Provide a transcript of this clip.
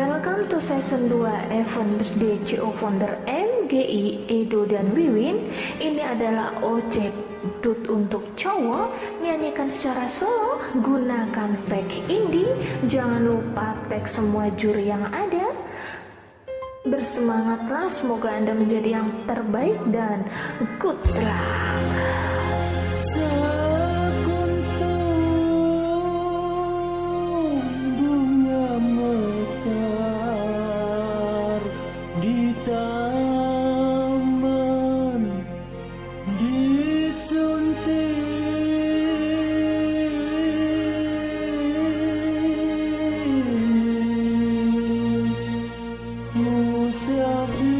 Welcome to season 2 Event Birthday CO Founder MGI Edo dan Wiwin. Ini adalah OC Dut untuk cowok. Nyanyikan secara solo Gunakan fake indie. Jangan lupa tag semua juri yang ada. Bersemangatlah Semoga anda menjadi yang terbaik Dan good luck yourself